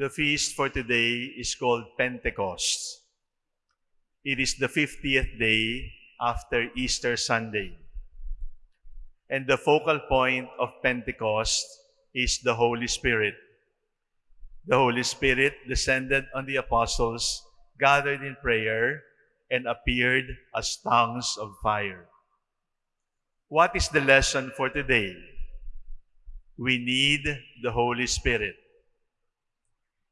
The feast for today is called Pentecost. It is the 50th day after Easter Sunday. And the focal point of Pentecost is the Holy Spirit. The Holy Spirit descended on the apostles, gathered in prayer, and appeared as tongues of fire. What is the lesson for today? We need the Holy Spirit.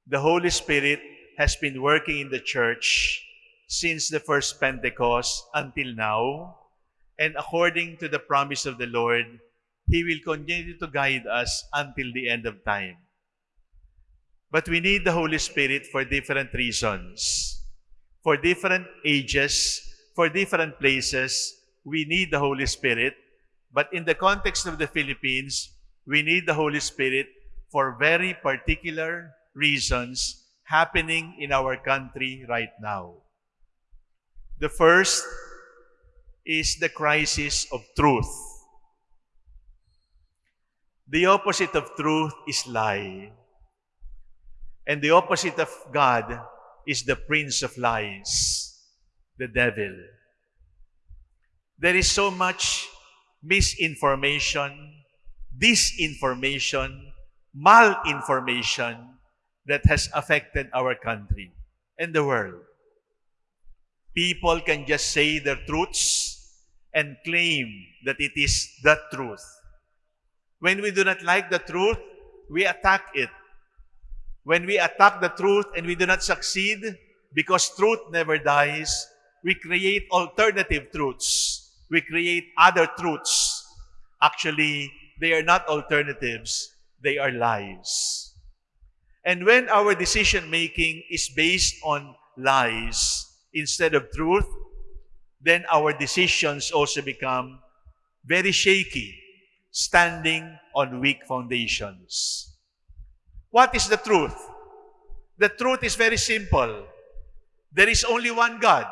The Holy Spirit has been working in the church since the first Pentecost until now, and according to the promise of the Lord, He will continue to guide us until the end of time. But we need the Holy Spirit for different reasons. For different ages, for different places, we need the Holy Spirit. But in the context of the Philippines, we need the Holy Spirit for very particular reasons happening in our country right now. The first is the crisis of truth. The opposite of truth is lie. And the opposite of God is the prince of lies, the devil. There is so much misinformation, disinformation, malinformation that has affected our country and the world. People can just say their truths and claim that it is the truth. When we do not like the truth, we attack it. When we attack the truth and we do not succeed, because truth never dies, we create alternative truths. We create other truths. Actually, they are not alternatives, they are lies. And when our decision making is based on lies instead of truth, then our decisions also become very shaky, standing on weak foundations. What is the truth? The truth is very simple. There is only one God.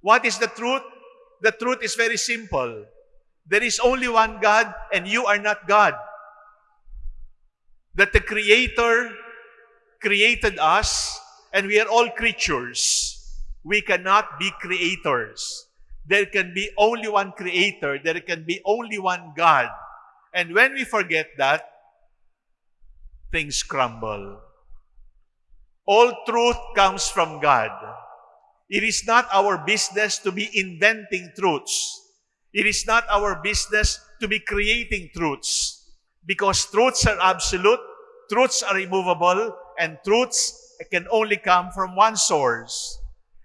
What is the truth? The truth is very simple. There is only one God and you are not God. That the Creator created us and we are all creatures. We cannot be creators. There can be only one Creator. There can be only one God. And when we forget that, things crumble. All truth comes from God. It is not our business to be inventing truths. It is not our business to be creating truths. Because truths are absolute, truths are immovable, and truths can only come from one source.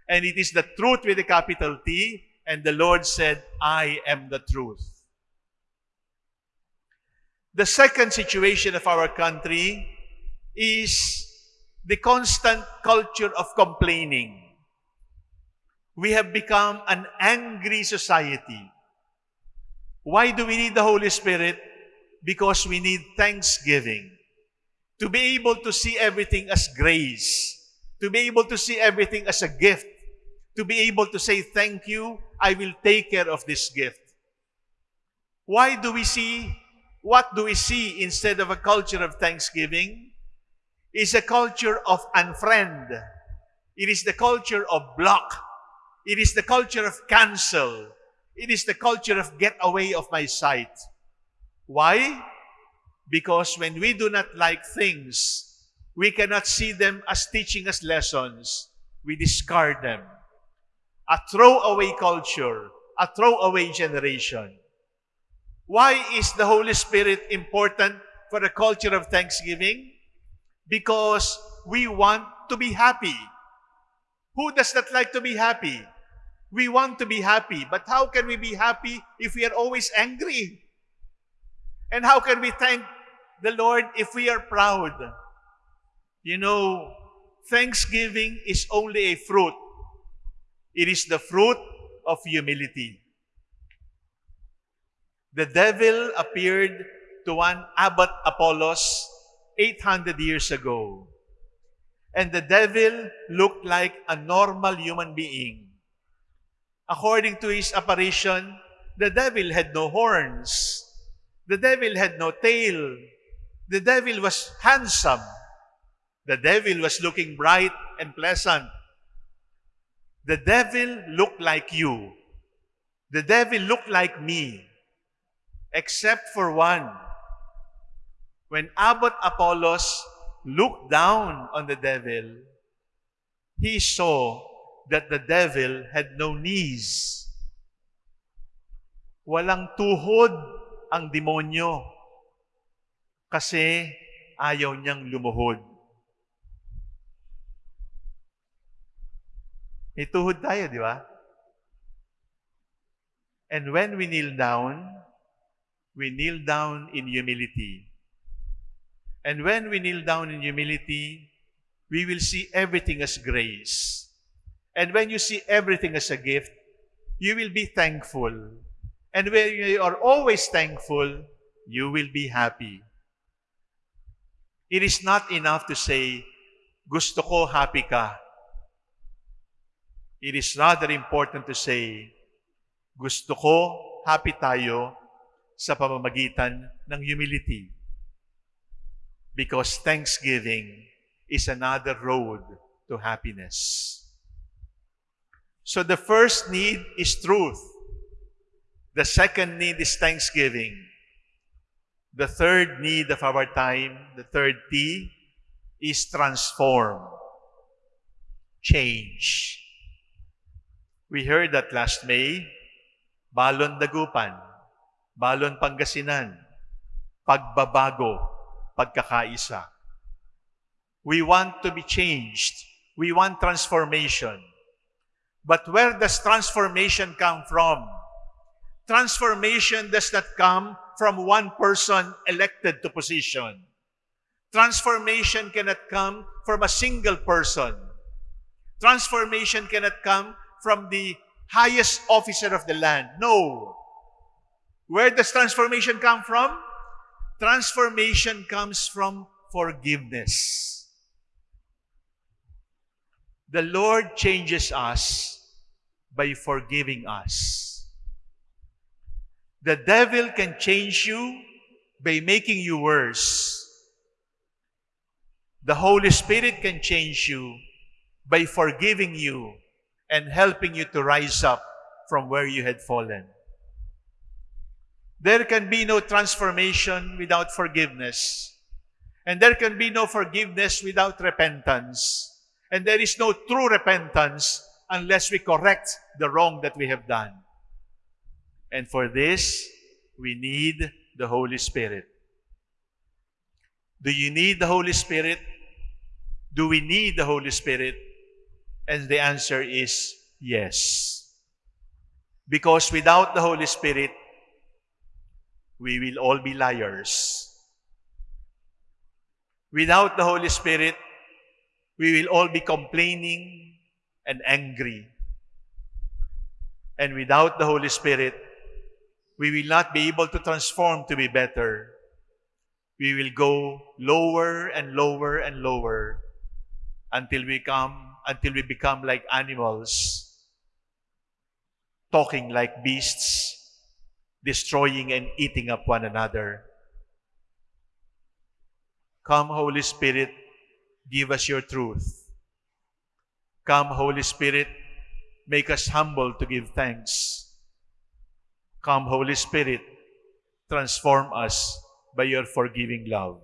And it is the truth with a capital T, and the Lord said, I am the truth. The second situation of our country is the constant culture of complaining. We have become an angry society. Why do we need the Holy Spirit? Because we need thanksgiving. To be able to see everything as grace. To be able to see everything as a gift. To be able to say, thank you, I will take care of this gift. Why do we see, what do we see instead of a culture of thanksgiving? Is a culture of unfriend. It is the culture of block. It is the culture of cancel. It is the culture of get away of my sight. Why? Because when we do not like things, we cannot see them as teaching us lessons. We discard them. A throwaway culture, a throwaway generation. Why is the Holy Spirit important for a culture of thanksgiving? Because we want to be happy. Who does not like to be happy? We want to be happy, but how can we be happy if we are always angry? And how can we thank the Lord if we are proud? You know, thanksgiving is only a fruit. It is the fruit of humility. The devil appeared to one Abbot Apollos 800 years ago. And the devil looked like a normal human being. According to his apparition, the devil had no horns. The devil had no tail. The devil was handsome. The devil was looking bright and pleasant. The devil looked like you. The devil looked like me, except for one. When Abbot Apollos looked down on the devil, he saw that the devil had no knees. Walang tuhod ang demonyo kasi ayaw niyang lumuhod. May tuhod tayo, di ba? And when we kneel down, we kneel down in humility. And when we kneel down in humility, we will see everything as grace. And when you see everything as a gift, you will be thankful. And when you are always thankful, you will be happy. It is not enough to say, gusto ko happy ka. It is rather important to say, gusto ko happy tayo sa pamamagitan ng humility. Because thanksgiving is another road to happiness. So the first need is truth. The second need is thanksgiving. The third need of our time, the third T, is transform. Change. We heard that last May, Balon Dagupan, Balon Pangasinan, pagbabago, pagkakaisa. We want to be changed. We want transformation. But where does transformation come from? Transformation does not come from one person elected to position. Transformation cannot come from a single person. Transformation cannot come from the highest officer of the land. No. Where does transformation come from? Transformation comes from forgiveness. The Lord changes us by forgiving us. The devil can change you by making you worse. The Holy Spirit can change you by forgiving you and helping you to rise up from where you had fallen. There can be no transformation without forgiveness. And there can be no forgiveness without repentance. And there is no true repentance unless we correct the wrong that we have done. And for this, we need the Holy Spirit. Do you need the Holy Spirit? Do we need the Holy Spirit? And the answer is yes. Because without the Holy Spirit, we will all be liars. Without the Holy Spirit, we will all be complaining and angry. And without the Holy Spirit, we will not be able to transform to be better. We will go lower and lower and lower until we come until we become like animals, talking like beasts, destroying and eating up one another. Come, Holy Spirit, give us your truth. Come, Holy Spirit, make us humble to give thanks. Come, Holy Spirit, transform us by your forgiving love.